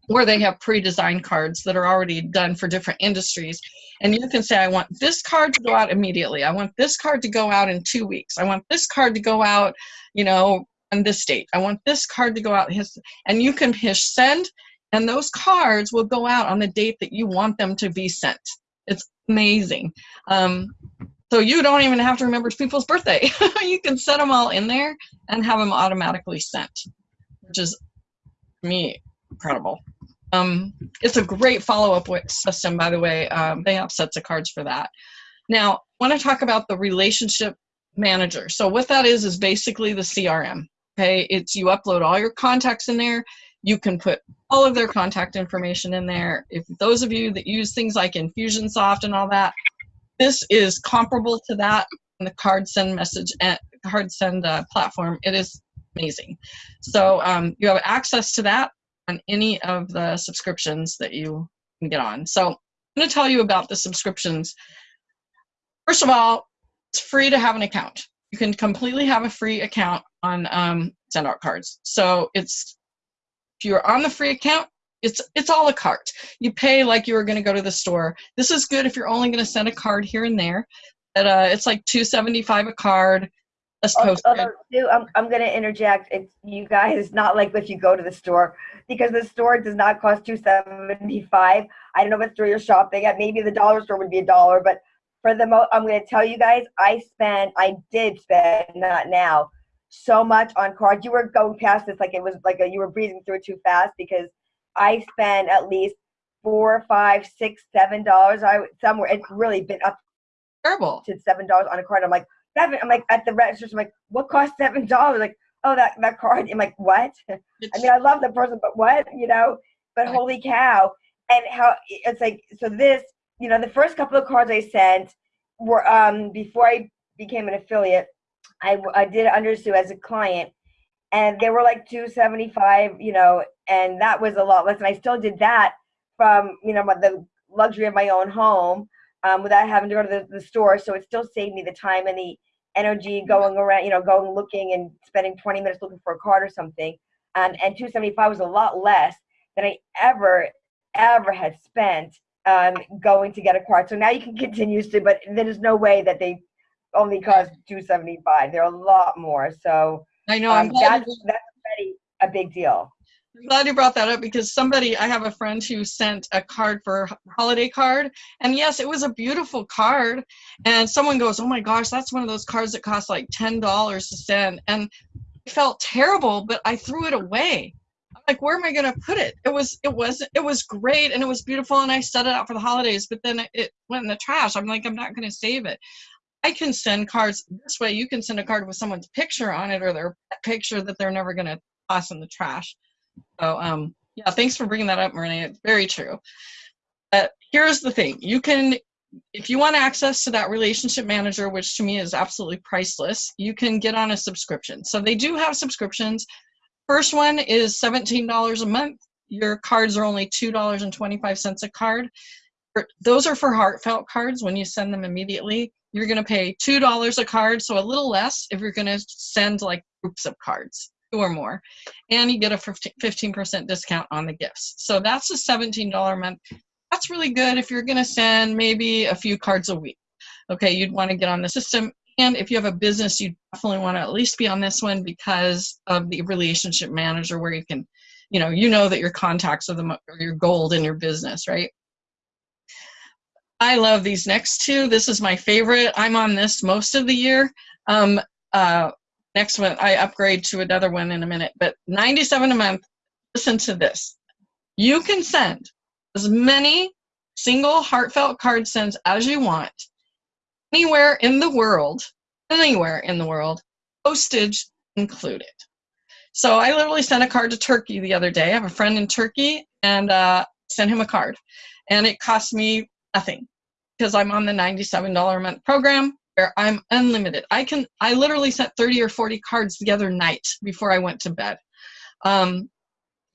where they have pre-designed cards that are already done for different industries. And you can say i want this card to go out immediately. I want this card to go out in two weeks. I want this card to go out you know on this date. I want this card to go out and you can push send and those cards will go out on the date that you want them to be sent. It's amazing. Um, so you don't even have to remember people's birthday you can set them all in there and have them automatically sent which is me incredible um, it's a great follow-up system, by the way. Um, they have sets of cards for that. Now, I want to talk about the relationship manager. So what that is is basically the CRM. Okay, it's you upload all your contacts in there. You can put all of their contact information in there. If those of you that use things like Infusionsoft and all that, this is comparable to that in the card send message and card send uh, platform. It is amazing. So um, you have access to that on any of the subscriptions that you can get on. So I'm going to tell you about the subscriptions. First of all, it's free to have an account. You can completely have a free account on um, SendOut cards. So it's if you're on the free account, it's it's all a cart. You pay like you were going to go to the store. This is good if you're only going to send a card here and there. But uh, it's like 275 a card. Although, I'm, I'm going to interject. It's you guys not like if you go to the store because the store does not cost two seventy five. I don't know what store you're shopping at. Maybe the dollar store would be a dollar, but for the mo, I'm going to tell you guys, I spent, I did spend, not now, so much on cards. You were going past this like it was like a, you were breezing through it too fast because I spend at least four, five, six, seven dollars. I somewhere it's really been up terrible to seven dollars on a card. I'm like seven. I'm like at the register. I'm like, what cost seven dollars? Like oh, that, that card. I'm like, what? I mean, I love the person, but what? You know, but holy cow. And how it's like, so this, you know, the first couple of cards I sent were, um, before I became an affiliate, I, I did under Sue as a client and they were like 275, you know, and that was a lot less. And I still did that from, you know, the luxury of my own home um, without having to go to the, the store. So it still saved me the time and the energy going around, you know, going looking and spending 20 minutes looking for a card or something. Um, and 275 was a lot less than I ever, ever had spent um, going to get a card. So now you can continue to, but there's no way that they only cost 275. They're a lot more. So I know um, I'm glad that's, that's already a big deal. I'm glad you brought that up because somebody, I have a friend who sent a card for holiday card. And yes, it was a beautiful card. And someone goes, Oh my gosh, that's one of those cards that cost like $10 to send. And I felt terrible, but I threw it away. I'm like, where am I going to put it? It was, it was, it was great and it was beautiful. And I set it out for the holidays, but then it went in the trash. I'm like, I'm not going to save it. I can send cards this way. You can send a card with someone's picture on it or their picture that they're never going to toss in the trash. So um, yeah, thanks for bringing that up, Marina. It's very true. But here's the thing: you can, if you want access to that relationship manager, which to me is absolutely priceless, you can get on a subscription. So they do have subscriptions. First one is $17 a month. Your cards are only $2.25 a card. Those are for heartfelt cards when you send them immediately. You're going to pay $2 a card, so a little less if you're going to send like groups of cards two or more, and you get a 15% discount on the gifts. So that's a $17 a month. That's really good if you're going to send maybe a few cards a week. Okay, you'd want to get on the system. And if you have a business, you definitely want to at least be on this one because of the relationship manager where you can, you know, you know that your contacts are, the, your gold in your business, right? I love these next two. This is my favorite. I'm on this most of the year. Um, uh, next one I upgrade to another one in a minute, but 97 a month, listen to this. You can send as many single heartfelt card sends as you want anywhere in the world, anywhere in the world, postage included. So I literally sent a card to Turkey the other day. I have a friend in Turkey and uh, sent him a card. And it cost me nothing because I'm on the $97 a month program where I'm unlimited. I can I literally sent 30 or 40 cards the other night before I went to bed. Um,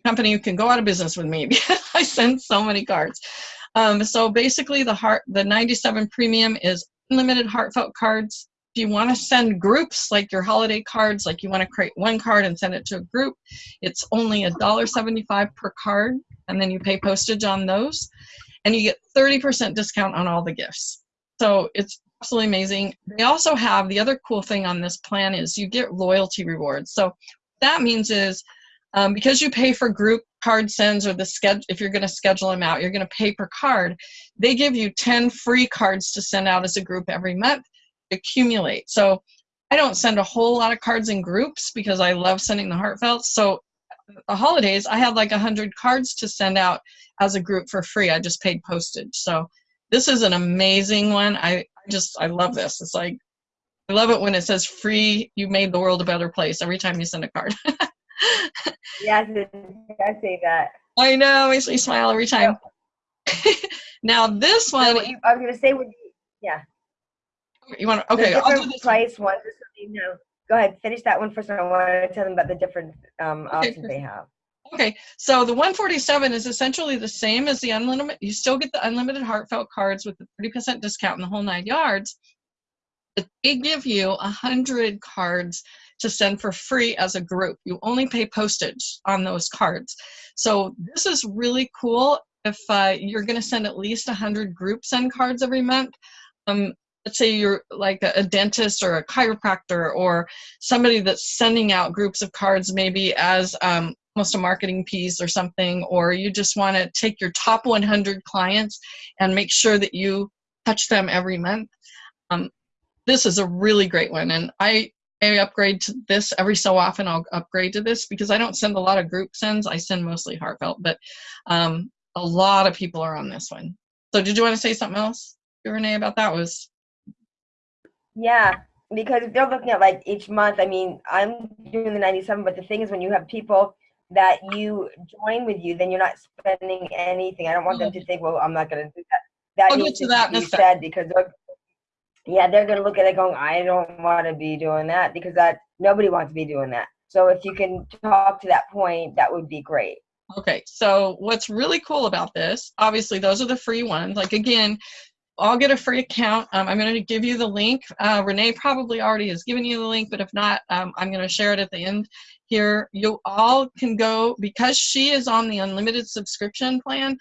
company who can go out of business with me because I send so many cards. Um, so basically, the heart the 97 premium is unlimited heartfelt cards. If you want to send groups like your holiday cards, like you want to create one card and send it to a group, it's only $1.75 per card, and then you pay postage on those, and you get 30% discount on all the gifts. So it's absolutely amazing. They also have the other cool thing on this plan is you get loyalty rewards. So that means is um, because you pay for group card sends or the schedule, if you're going to schedule them out, you're going to pay per card. They give you 10 free cards to send out as a group every month, accumulate. So I don't send a whole lot of cards in groups because I love sending the heartfelt. So the holidays, I had like 100 cards to send out as a group for free. I just paid postage. So this is an amazing one. I, I just, I love this. It's like, I love it when it says free, you made the world a better place every time you send a card. yes, I say that. I know, makes me smile every time. now this one, so you, I was going to say, would you, yeah. You want to, okay, the I'll do this price one. just so you know. Go ahead, finish that one first. I want to tell them about the different um, options okay. they have. Okay, so the 147 is essentially the same as the unlimited. You still get the unlimited heartfelt cards with the 30% discount in the whole nine yards. But they give you 100 cards to send for free as a group. You only pay postage on those cards. So this is really cool if uh, you're going to send at least 100 group send cards every month. Um, let's say you're like a, dentist or a chiropractor or somebody that's sending out groups of cards maybe as um, almost a marketing piece or something, or you just want to take your top 100 clients and make sure that you touch them every month. Um, this is a really great one. And I I upgrade to this every so often. I'll upgrade to this because I don't send a lot of group sends. I send mostly heartfelt, but um, a lot of people are on this one. So did you want to say something else, Renee, about that? Was yeah, because if they're looking at like each month, I mean, I'm doing the 97, but the thing is when you have people that you join with you, then you're not spending anything. I don't want them to mm. think, well, I'm not going to do that. That I'll needs to, to that be said because they're yeah, they're gonna look at it going, I don't want to be doing that because that nobody wants to be doing that. So if you can talk to that point, that would be great. Okay, so what's really cool about this, obviously those are the free ones. Like again, I'll get a free account. Um, I'm going to give you the link. Uh, Renee probably already has given you the link, but if not, um, I'm going to share it at the end here. You all can go, because she is on the unlimited subscription plan,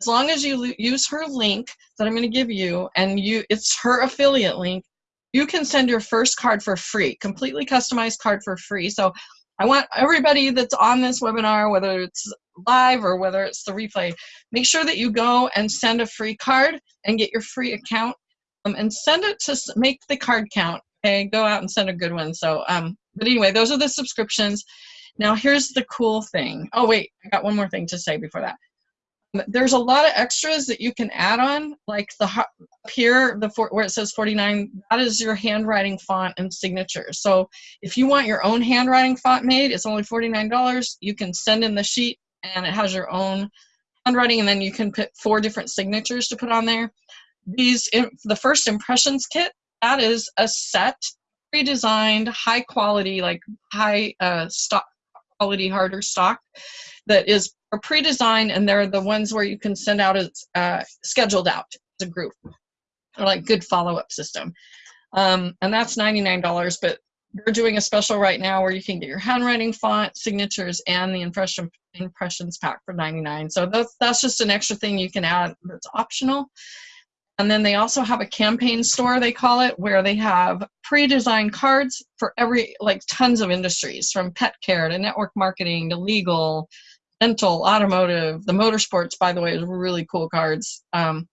as long as you use her link that I'm going to give you and you it's her affiliate link, you can send your first card for free, completely customized card for free. So I want everybody that's on this webinar, whether it's live or whether it's the replay, make sure that you go and send a free card and get your free account um, and send it to make the card count. Okay, go out and send a good one. So, um, but anyway, those are the subscriptions. Now here's the cool thing. Oh wait, I got one more thing to say before that there's a lot of extras that you can add on like the up here the where it says 49 that is your handwriting font and signature. So if you want your own handwriting font made it's only $49 you can send in the sheet and it has your own handwriting and then you can put four different signatures to put on there. These the first impressions kit that is a set pre-designed high quality like high uh, stock quality harder stock that is are pre-designed and they're the ones where you can send out as uh, scheduled out as a group or like good follow-up system. Um, and that's $99 but they're doing a special right now where you can get your handwriting font signatures and the impression impressions pack for 99 so that's that's just an extra thing you can add that's optional. And then they also have a campaign store they call it where they have pre-designed cards for every like tons of industries from pet care to network marketing to legal dental, automotive, the motorsports, by the way, is really cool cards. Um,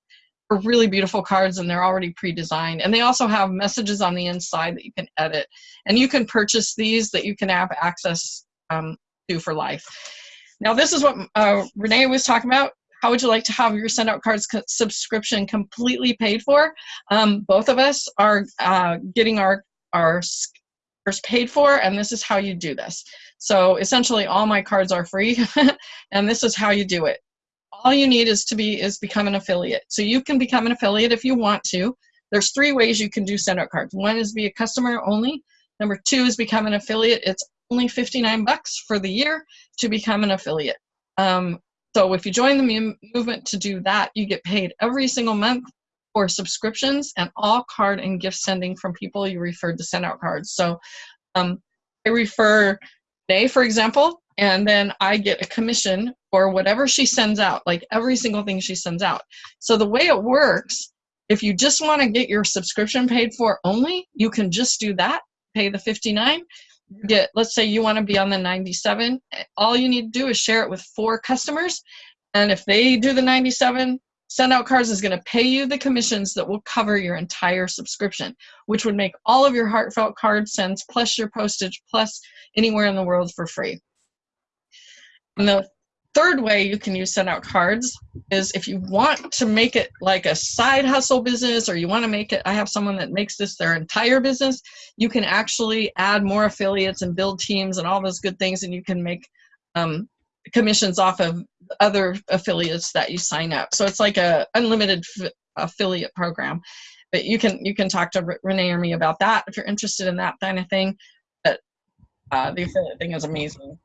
are really beautiful cards and they're already pre-designed. And they also have messages on the inside that you can edit. And you can purchase these that you can have access um, to for life. Now this is what uh, Renee was talking about. How would you like to have your send out cards subscription completely paid for? Um, both of us are uh, getting our, our paid for and this is how you do this. So essentially all my cards are free and this is how you do it. All you need is to be is become an affiliate. So you can become an affiliate if you want to. There's three ways you can do send out cards. One is be a customer only. Number two is become an affiliate. It's only 59 bucks for the year to become an affiliate. Um, so if you join the movement to do that, you get paid every single month for subscriptions and all card and gift sending from people you referred to send out cards. So um, I refer Day, for example, and then I get a commission for whatever she sends out, like every single thing she sends out. So the way it works, if you just want to get your subscription paid for only, you can just do that, pay the 59 get let's say you want to be on the 97 all you need to do is share it with four customers and if they do the 97 send out cards is going to pay you the commissions that will cover your entire subscription which would make all of your heartfelt card sends plus your postage plus anywhere in the world for free. And the third way you can use send out cards is if you want to make it like a side hustle business or you want to make it i have someone that makes this their entire business you can actually add more affiliates and build teams and all those good things and you can make um, commissions off of other affiliates that you sign up. So it's like a unlimited affiliate program. But you can you can talk to renee or me about that if you're interested in that kind of thing. But uh, the affiliate thing is amazing.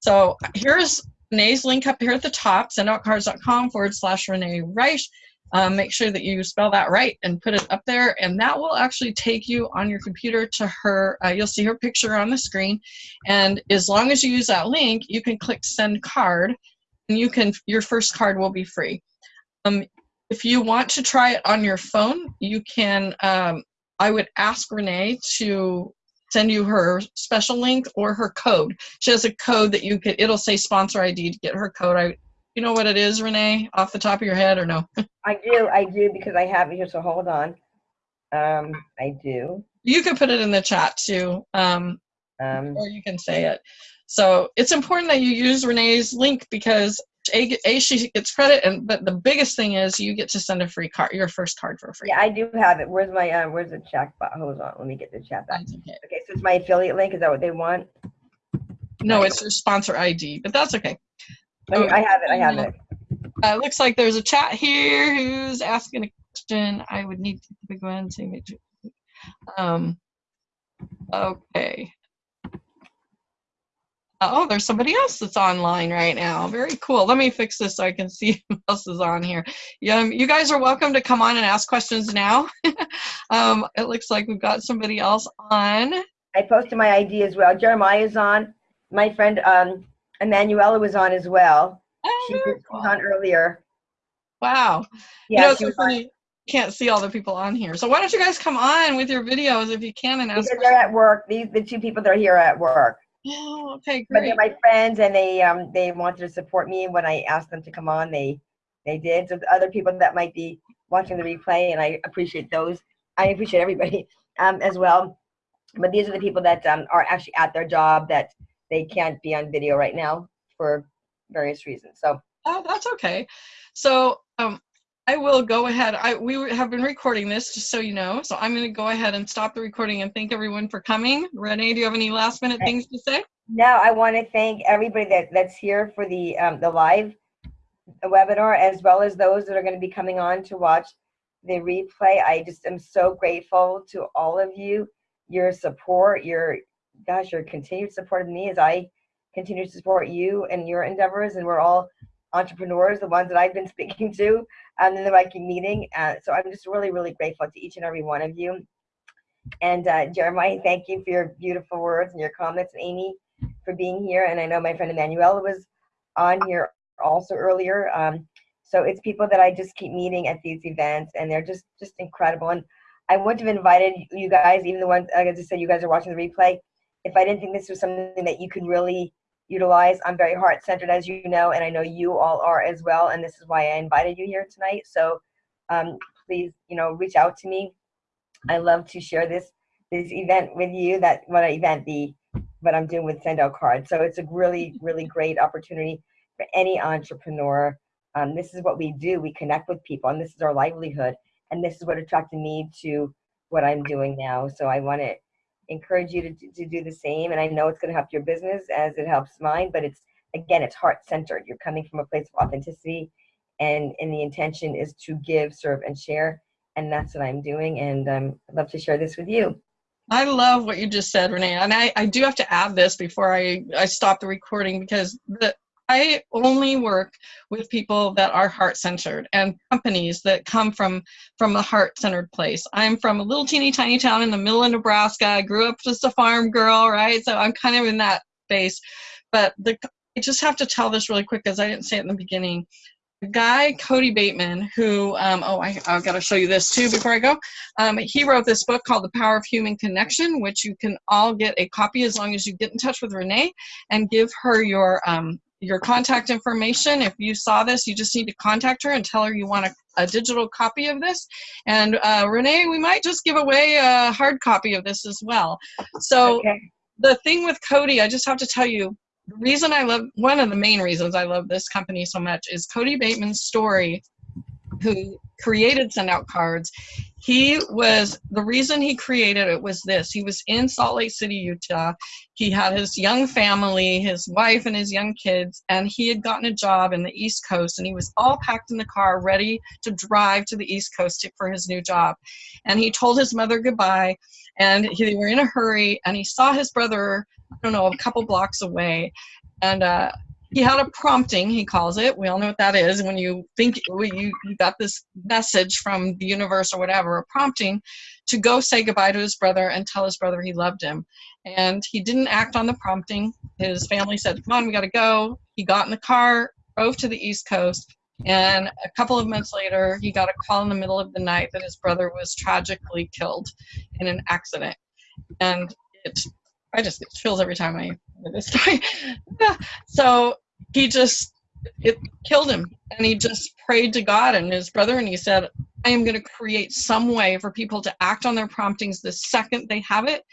So here's Renee's link up here at the top, sendoutcards.com forward slash Renee Reich. Um, make sure that you spell that right and put it up there, and that will actually take you on your computer to her. Uh, you'll see her picture on the screen, and as long as you use that link, you can click send card, and you can your first card will be free. Um, if you want to try it on your phone, you can. Um, I would ask Renee to send you her special link or her code. She has a code that you could, it'll say sponsor ID to get her code. I, you know what it is, Renee, off the top of your head or no? I do, I do, because I have it here, so hold on. Um, I do. You can put it in the chat too, um, Um, or you can say it. So it's important that you use Renee's link because a, a she gets credit, and but the biggest thing is you get to send a free card, your first card for free. yeah, I do have it. Where's my, uh, where's the chat box? Hold on, let me get the chat back. Okay. Okay, so it's my affiliate link, is that what they want? No, it's your sponsor ID, but that's okay. I have it, I have it. Uh, looks like there's a chat here who's asking a question. I would need to go and say, make um, okay. Oh, there's somebody else that's online right now. Very cool. Let me fix this so I can see who else is on here. Yeah, um, you guys are welcome to come on and ask questions now. um, it looks like we've got somebody else on. I posted my ID as well. Jeremiah's on. My friend, um, Emanuela was on as well. Oh, She was on earlier. Wow. Yeah, you know, it's she so was on funny. Can't see all the people on here. So why don't you guys come on with your videos if you can and ask because they're at work. These, the two people that are here are at work. Oh, okay, great. But they're my friends and they, um, they wanted to support me when I asked them to come on, they, they did. So the other people that might be watching the replay and I appreciate those. I appreciate everybody, um, as well. But these are the people that, um, are actually at their job that they can't be on video right now for various reasons. So Oh, that's okay. So um, I will go ahead. I we have been recording this just so you know. So I'm going to go ahead and stop the recording and thank everyone for coming. Renee, do you have any last minute things to say? No, I want to thank everybody that, that's here for the um, the live webinar, as well as those that are going to be coming on to watch the replay. I just am so grateful to all of you, your support, your gosh, your continued support of me as I continue to support you and your endeavors. And we're all entrepreneurs, the ones that I've been speaking to um, in the Viking meeting. Uh, so I'm just really, really grateful to each and every one of you. And uh, Jeremiah, thank you for your beautiful words and your comments. Amy, for being here. And I know my friend Emanuela was on here also earlier. Um, so it's people that I just keep meeting at these events, and they're just just incredible. And I wouldn't have invited you guys, even the ones like I just said, you guys are watching the replay, if I didn't think this was something that you could really utilize. I'm very heart centered, as you know, and I know you all are as well. And this is why I invited you here tonight. So um, please, you know, reach out to me. I love to share this this event with you. That what event the what I'm doing with Send Out Cards. So it's a really really great opportunity for any entrepreneur. Um, this is what we do. We connect with people, and this is our livelihood. And this is what attracted me to what I'm doing now. So I want to encourage you to, to do the same. And I know it's going to help your business as it helps mine. But it's again, it's heart centered. You're coming from a place of authenticity, and and the intention is to give, serve, and share. And that's what I'm doing. And um, I'd love to share this with you. I love what you just said, Renee. And I, I do have to add this before I, I stop the recording because the, I only work with people that are heart centered and companies that come from from a heart centered place. I'm from a little teeny tiny town in the middle of Nebraska. I grew up just a farm girl, right? So I'm kind of in that space. But the I just have to tell this really quick because I didn't say it in the beginning. The guy Kody Bateman, who um, oh I I've got to show you this too before I go. Um, he wrote this book called The Power of Human Connection, which you can all get a copy as long as you get in touch with Renee and give her your um, your contact information. If you saw this, you just need to contact her and tell her you want a, a digital copy of this. And uh, Renee, we might just give away a hard copy of this as well. So Okay. the thing with Kody, I just have to tell you, the reason I love, one of the main reasons I love this company so much is Kody Bateman's story, who created Send Out Cards. He was, the reason he created it was this. He was in Salt Lake City, Utah. He had his young family, his wife and his young kids, and he had gotten a job in the East Coast and he was all packed in the car ready to drive to the East Coast for his new job. And he told his mother goodbye and he, they were in a hurry and he saw his brother I don't know, a couple blocks away. And uh, he had a prompting, he calls it. We all know what that is. When you think when you, you got this message from the universe or whatever, a prompting to go say goodbye to his brother and tell his brother he loved him. And he didn't act on the prompting. His family said, Come on, we got to go. He got in the car, drove to the East Coast. And a couple of months later, he got a call in the middle of the night that his brother was tragically killed in an accident. And it I just get chills every time I hear this story. so he just it killed him, and he just prayed to God and his brother, and he said, "I am going to create some way for people to act on their promptings the second they have it,"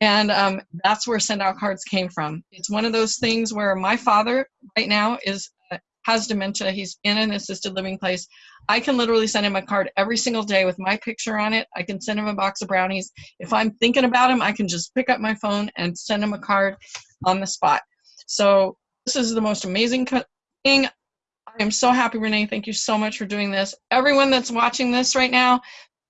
and um, that's where send out cards came from. It's one of those things where my father right now is uh, has dementia. He's in an assisted living place. I can literally send him a card every single day with my picture on it. I can send him a box of brownies. If I'm thinking about him, I can just pick up my phone and send him a card on the spot. So this is the most amazing thing. I am so happy, Renee. Thank you so much for doing this. Everyone that's watching this right now,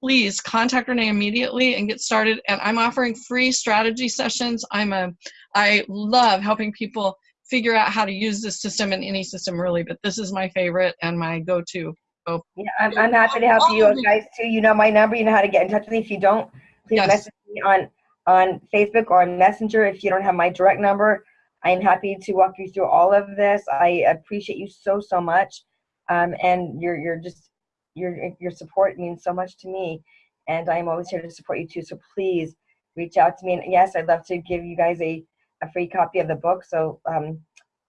please contact Renee immediately and get started. And I'm offering free strategy sessions. I'm a, I love helping people figure out how to use this system in any system really, but this is my favorite and my go-to. Yeah, I'm, I'm happy to help you guys too. You know my number. You know how to get in touch with me. If you don't, please Yes. message me on on Facebook or on Messenger. If you don't have my direct number, I'm happy to walk you through all of this. I appreciate you so so much, um, and your your just your your support means so much to me, and I'm always here to support you too. So please reach out to me. And yes, I'd love to give you guys a a free copy of the book. So um,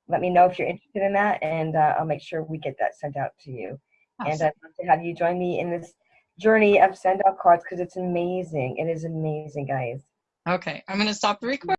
let me know if you're interested in that, and uh, I'll make sure we get that sent out to you and I'd love to have you join me in this journey of send out cards because it's amazing. It is amazing, guys. Okay, I'm going to stop the recording.